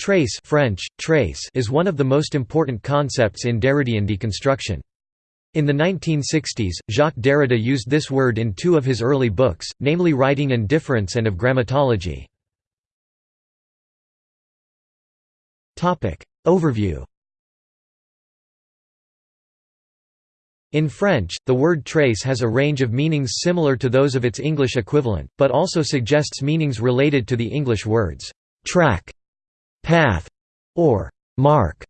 Trace French, trace is one of the most important concepts in Derridian deconstruction. In the 1960s, Jacques Derrida used this word in two of his early books, namely Writing and Difference and of Grammatology. Overview In French, the word trace has a range of meanings similar to those of its English equivalent, but also suggests meanings related to the English words, track, path, or mark.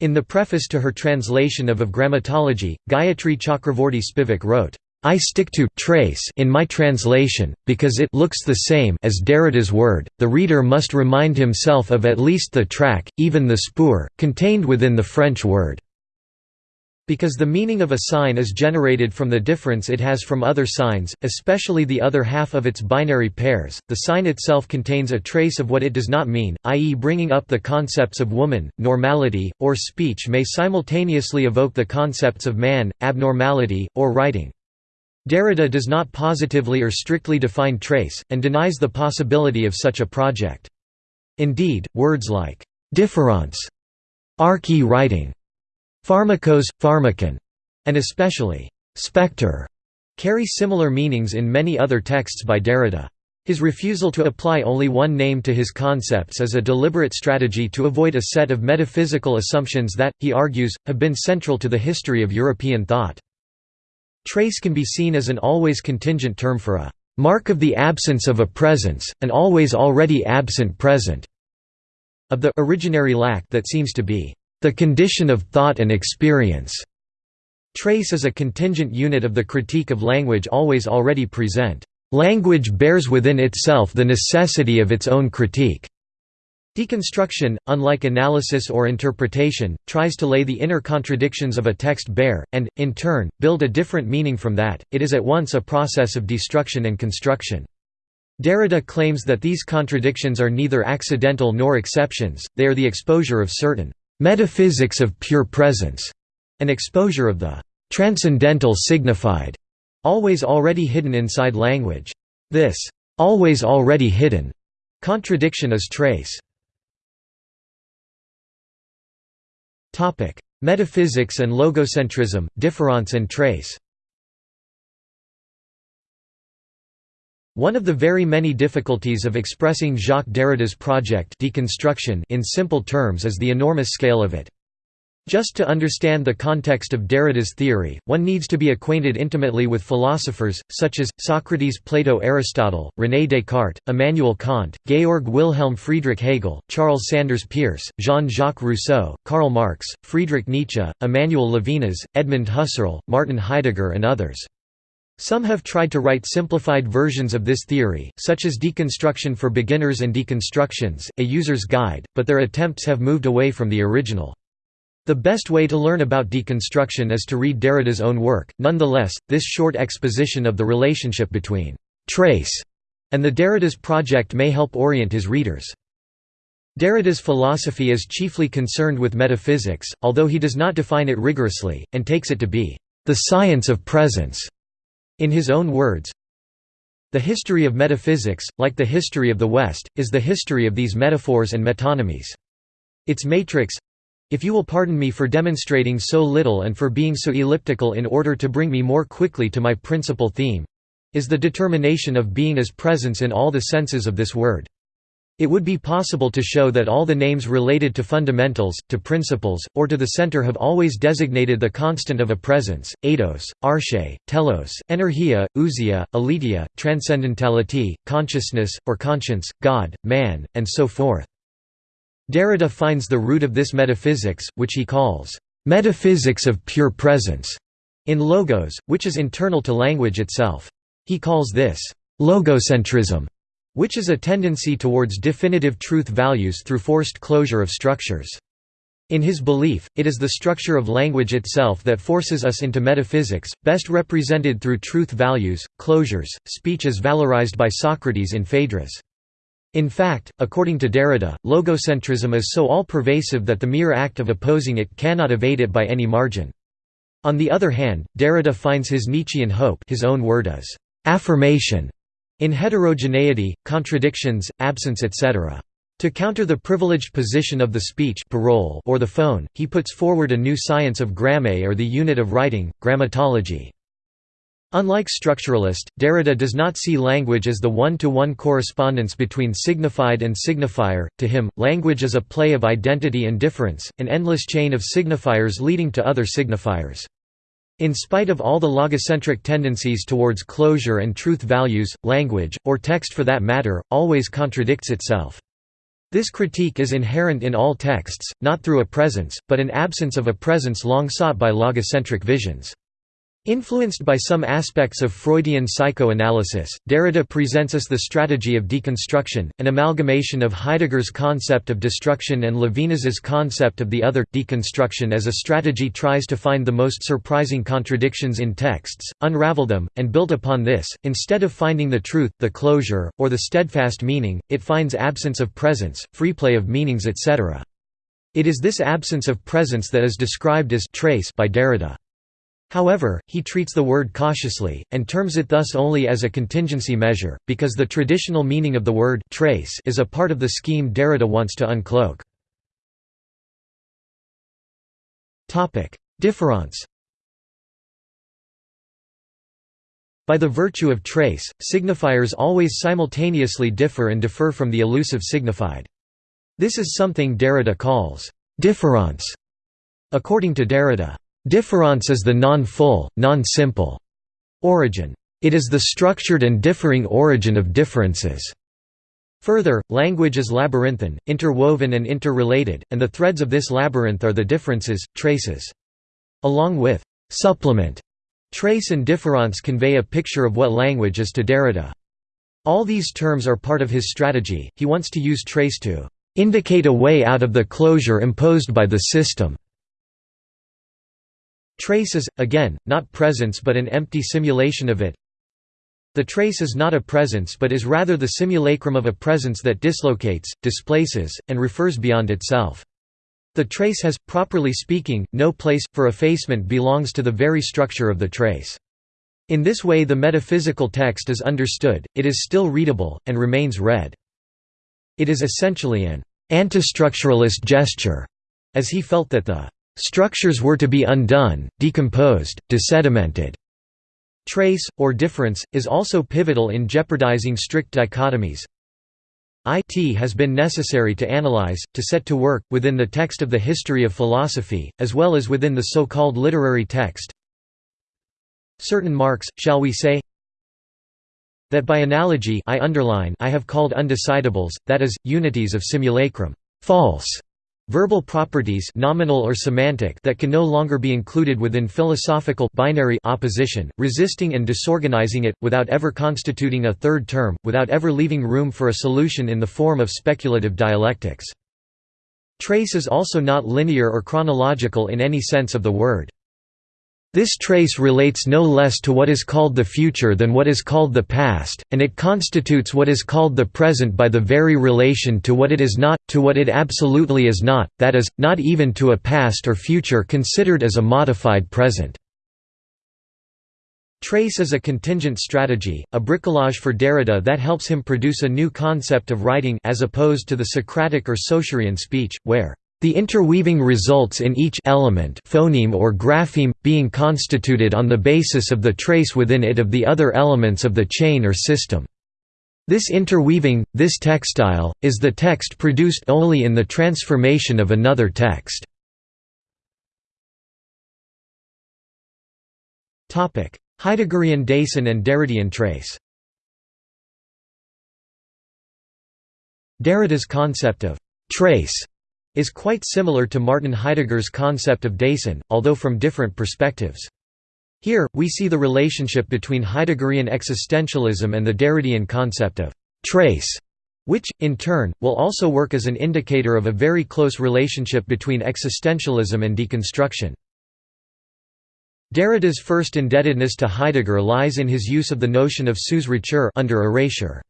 In the preface to her translation of Of Grammatology, Gayatri Chakravorty Spivak wrote, I stick to trace in my translation, because it looks the same as Derrida's word, the reader must remind himself of at least the track, even the spoor, contained within the French word. Because the meaning of a sign is generated from the difference it has from other signs, especially the other half of its binary pairs, the sign itself contains a trace of what it does not mean, i.e. bringing up the concepts of woman, normality, or speech may simultaneously evoke the concepts of man, abnormality, or writing. Derrida does not positively or strictly define trace, and denies the possibility of such a project. Indeed, words like «difference», arche-writing, Pharmakos, pharmakon, and especially spectre, carry similar meanings in many other texts by Derrida. His refusal to apply only one name to his concepts is a deliberate strategy to avoid a set of metaphysical assumptions that, he argues, have been central to the history of European thought. Trace can be seen as an always contingent term for a mark of the absence of a presence, an always already absent present, of the originary lack that seems to be the condition of thought and experience. Trace is a contingent unit of the critique of language always already present. Language bears within itself the necessity of its own critique. Deconstruction, unlike analysis or interpretation, tries to lay the inner contradictions of a text bare, and, in turn, build a different meaning from that, it is at once a process of destruction and construction. Derrida claims that these contradictions are neither accidental nor exceptions, they are the exposure of certain metaphysics of pure presence, an exposure of the transcendental signified, always already hidden inside language. This always already hidden contradiction is trace. Topic: Metaphysics and logocentrism, difference and trace. One of the very many difficulties of expressing Jacques Derrida's project deconstruction in simple terms is the enormous scale of it. Just to understand the context of Derrida's theory, one needs to be acquainted intimately with philosophers, such as, Socrates Plato Aristotle, René Descartes, Immanuel Kant, Georg Wilhelm Friedrich Hegel, Charles Sanders Peirce, Jean-Jacques Rousseau, Karl Marx, Friedrich Nietzsche, Emmanuel Levinas, Edmund Husserl, Martin Heidegger and others. Some have tried to write simplified versions of this theory, such as Deconstruction for Beginners and Deconstructions, A User's Guide, but their attempts have moved away from the original. The best way to learn about deconstruction is to read Derrida's own work. Nonetheless, this short exposition of the relationship between trace and the Derrida's project may help orient his readers. Derrida's philosophy is chiefly concerned with metaphysics, although he does not define it rigorously, and takes it to be the science of presence. In his own words, the history of metaphysics, like the history of the West, is the history of these metaphors and metonymies. Its matrix—if you will pardon me for demonstrating so little and for being so elliptical in order to bring me more quickly to my principal theme—is the determination of being as presence in all the senses of this word. It would be possible to show that all the names related to fundamentals, to principles, or to the center have always designated the constant of a presence, eidos, arche, telos, energeia, ousia, aletheia, transcendentality, consciousness, or conscience, God, man, and so forth. Derrida finds the root of this metaphysics, which he calls, "...metaphysics of pure presence", in logos, which is internal to language itself. He calls this, "...logocentrism", which is a tendency towards definitive truth values through forced closure of structures. In his belief, it is the structure of language itself that forces us into metaphysics, best represented through truth values, closures, speech as valorized by Socrates in Phaedrus. In fact, according to Derrida, logocentrism is so all-pervasive that the mere act of opposing it cannot evade it by any margin. On the other hand, Derrida finds his Nietzschean hope his own word is affirmation in heterogeneity, contradictions, absence etc. To counter the privileged position of the speech parole or the phone, he puts forward a new science of gramme or the unit of writing, grammatology. Unlike structuralist, Derrida does not see language as the one-to-one -one correspondence between signified and signifier. To him, language is a play of identity and difference, an endless chain of signifiers leading to other signifiers. In spite of all the logocentric tendencies towards closure and truth values, language, or text for that matter, always contradicts itself. This critique is inherent in all texts, not through a presence, but an absence of a presence long sought by logocentric visions. Influenced by some aspects of Freudian psychoanalysis, Derrida presents us the strategy of deconstruction, an amalgamation of Heidegger's concept of destruction and Levinas's concept of the other. Deconstruction as a strategy tries to find the most surprising contradictions in texts, unravel them, and build upon this. Instead of finding the truth, the closure, or the steadfast meaning, it finds absence of presence, free play of meanings etc. It is this absence of presence that is described as trace by Derrida. However, he treats the word cautiously, and terms it thus only as a contingency measure, because the traditional meaning of the word trace is a part of the scheme Derrida wants to uncloak. Difference By the virtue of trace, signifiers always simultaneously differ and differ from the elusive signified. This is something Derrida calls difference. According to Derrida, Difference is the non-full, non-simple origin. It is the structured and differing origin of differences. Further, language is labyrinthine, interwoven and interrelated, and the threads of this labyrinth are the differences, traces. Along with supplement, trace and difference convey a picture of what language is to Derrida. All these terms are part of his strategy, he wants to use trace to indicate a way out of the closure imposed by the system. Trace is, again, not presence but an empty simulation of it. The trace is not a presence but is rather the simulacrum of a presence that dislocates, displaces, and refers beyond itself. The trace has, properly speaking, no place, for effacement belongs to the very structure of the trace. In this way the metaphysical text is understood, it is still readable, and remains read. It is essentially an antistructuralist gesture, as he felt that the Structures were to be undone, decomposed, desedimented. Trace, or difference, is also pivotal in jeopardizing strict dichotomies. It has been necessary to analyze, to set to work, within the text of the history of philosophy, as well as within the so-called literary text. Certain marks, shall we say, that by analogy I underline I have called undecidables, that is, unities of simulacrum, false, Verbal properties nominal or semantic that can no longer be included within philosophical binary opposition, resisting and disorganizing it, without ever constituting a third term, without ever leaving room for a solution in the form of speculative dialectics. Trace is also not linear or chronological in any sense of the word. This trace relates no less to what is called the future than what is called the past, and it constitutes what is called the present by the very relation to what it is not, to what it absolutely is not, that is, not even to a past or future considered as a modified present. Trace is a contingent strategy, a bricolage for Derrida that helps him produce a new concept of writing as opposed to the Socratic or Saussurian speech, where the interweaving results in each element phoneme or grapheme, being constituted on the basis of the trace within it of the other elements of the chain or system. This interweaving, this textile, is the text produced only in the transformation of another text. Heideggerian Dasein and Derridian trace Derrida's concept of «trace» is quite similar to Martin Heidegger's concept of Dasein, although from different perspectives. Here, we see the relationship between Heideggerian existentialism and the Derridean concept of «trace», which, in turn, will also work as an indicator of a very close relationship between existentialism and deconstruction. Derrida's first indebtedness to Heidegger lies in his use of the notion of Sous-rature under erasure.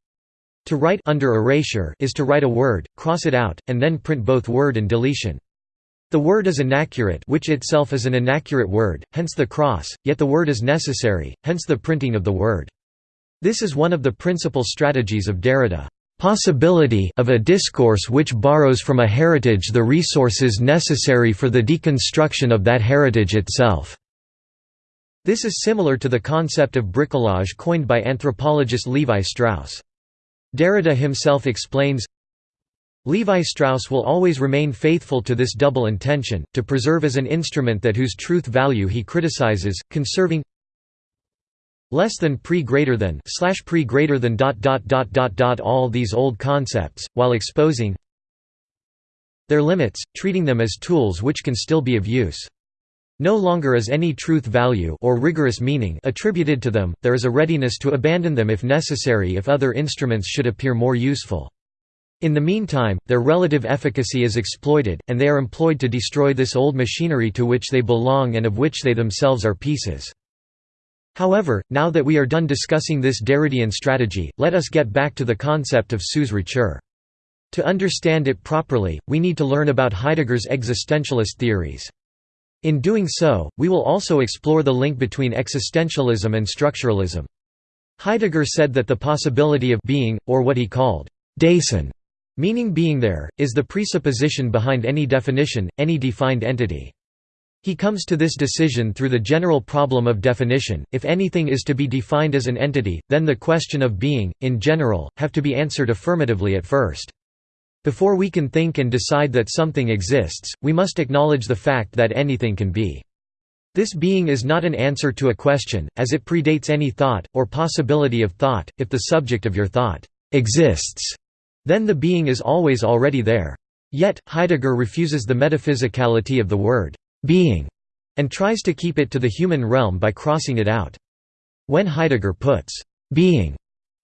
To write under erasure is to write a word, cross it out, and then print both word and deletion. The word is inaccurate which itself is an inaccurate word, hence the cross, yet the word is necessary, hence the printing of the word. This is one of the principal strategies of Derrida. possibility of a discourse which borrows from a heritage the resources necessary for the deconstruction of that heritage itself." This is similar to the concept of bricolage coined by anthropologist Levi Strauss. Derrida himself explains, Levi Strauss will always remain faithful to this double intention, to preserve as an instrument that whose truth value he criticizes, conserving less than pre greater than slash pre greater than dot dot dot dot dot all these old concepts, while exposing their limits, treating them as tools which can still be of use. No longer is any truth value or rigorous meaning attributed to them, there is a readiness to abandon them if necessary if other instruments should appear more useful. In the meantime, their relative efficacy is exploited, and they are employed to destroy this old machinery to which they belong and of which they themselves are pieces. However, now that we are done discussing this Derridian strategy, let us get back to the concept of sous-rature. To understand it properly, we need to learn about Heidegger's existentialist theories. In doing so, we will also explore the link between existentialism and structuralism. Heidegger said that the possibility of being, or what he called Dasein, meaning being there, is the presupposition behind any definition, any defined entity. He comes to this decision through the general problem of definition, if anything is to be defined as an entity, then the question of being, in general, have to be answered affirmatively at first. Before we can think and decide that something exists, we must acknowledge the fact that anything can be. This being is not an answer to a question, as it predates any thought, or possibility of thought. If the subject of your thought exists, then the being is always already there. Yet, Heidegger refuses the metaphysicality of the word being and tries to keep it to the human realm by crossing it out. When Heidegger puts being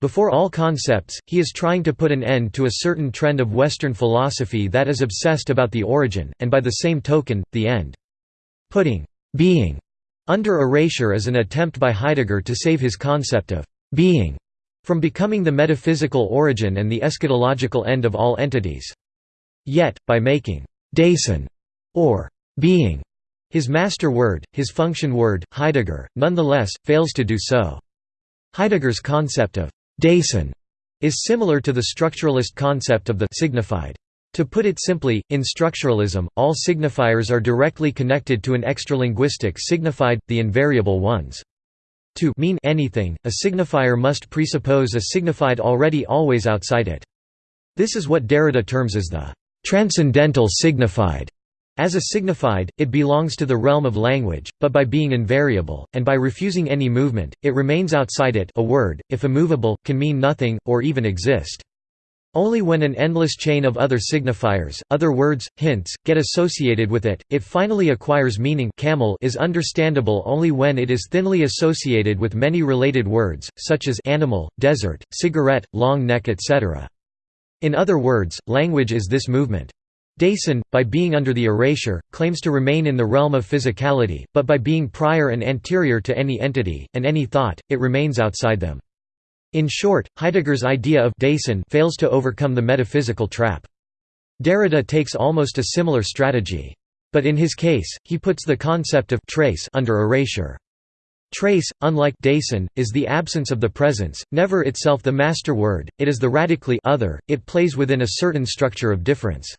before all concepts, he is trying to put an end to a certain trend of Western philosophy that is obsessed about the origin, and by the same token, the end. Putting being under erasure is an attempt by Heidegger to save his concept of being from becoming the metaphysical origin and the eschatological end of all entities. Yet, by making Dasein or being his master word, his function word, Heidegger, nonetheless, fails to do so. Heidegger's concept of Dasein is similar to the structuralist concept of the signified. To put it simply, in structuralism, all signifiers are directly connected to an extralinguistic signified, the invariable ones. To mean anything, a signifier must presuppose a signified already always outside it. This is what Derrida terms as the transcendental signified. As a signified, it belongs to the realm of language, but by being invariable, and by refusing any movement, it remains outside it a word, if immovable, can mean nothing, or even exist. Only when an endless chain of other signifiers, other words, hints, get associated with it, it finally acquires meaning camel is understandable only when it is thinly associated with many related words, such as animal, desert, cigarette, long neck etc. In other words, language is this movement. Dasein, by being under the erasure, claims to remain in the realm of physicality, but by being prior and anterior to any entity, and any thought, it remains outside them. In short, Heidegger's idea of Dasein fails to overcome the metaphysical trap. Derrida takes almost a similar strategy. But in his case, he puts the concept of trace under erasure. Trace, unlike Dasein, is the absence of the presence, never itself the master word, it is the radically other, it plays within a certain structure of difference.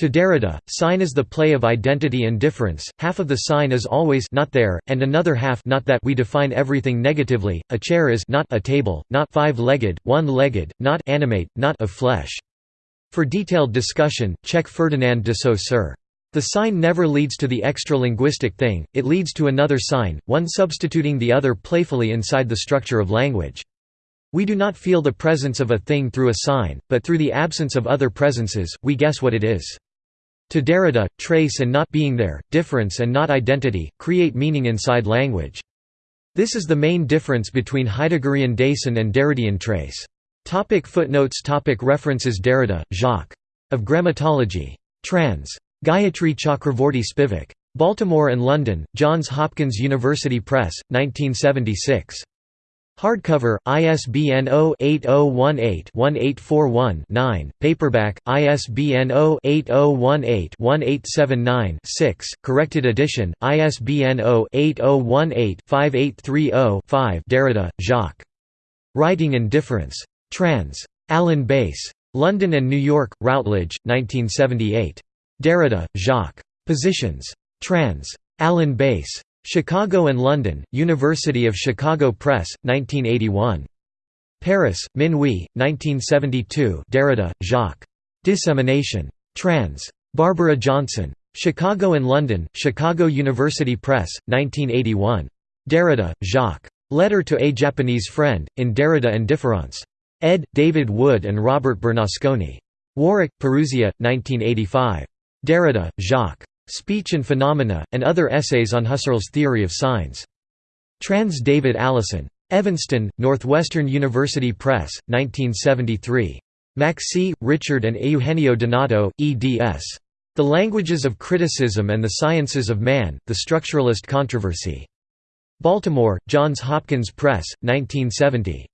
To Derrida, sign is the play of identity and difference, half of the sign is always not there, and another half not that we define everything negatively, a chair is not a table, not five-legged, one-legged, not animate, not of flesh. For detailed discussion, check Ferdinand de Saussure. The sign never leads to the extra-linguistic thing, it leads to another sign, one substituting the other playfully inside the structure of language. We do not feel the presence of a thing through a sign, but through the absence of other presences, we guess what it is. To Derrida, trace and not being there, difference and not identity, create meaning inside language. This is the main difference between Heideggerian Dasein and Derridian trace. Topic footnotes topic References Derrida, Jacques. Of Grammatology. Trans. Gayatri Chakravorty Spivak. Baltimore and London, Johns Hopkins University Press, 1976. Hardcover, ISBN 0-8018-1841-9, paperback, ISBN 0-8018-1879-6, corrected edition, ISBN 0-8018-5830-5 Derrida, Jacques. Writing and Difference. Trans. Alan Bass. London and New York, Routledge, 1978. Derrida, Jacques. Positions. Trans. Alan Bass. Chicago and London, University of Chicago Press, 1981. Paris, Minuit, 1972 Derrida, Jacques. Dissemination. Trans. Barbara Johnson. Chicago and London, Chicago University Press, 1981. Derrida, Jacques. Letter to a Japanese Friend, in Derrida and Difference. Ed. David Wood and Robert Bernasconi. Warwick, Parousia, 1985. Derrida, Jacques. Speech and Phenomena, and Other Essays on Husserl's Theory of Signs. Trans David Allison. Evanston, Northwestern University Press, 1973. Macksey, Richard and Eugenio Donato, eds. The Languages of Criticism and the Sciences of Man, The Structuralist Controversy. Baltimore, Johns Hopkins Press, 1970.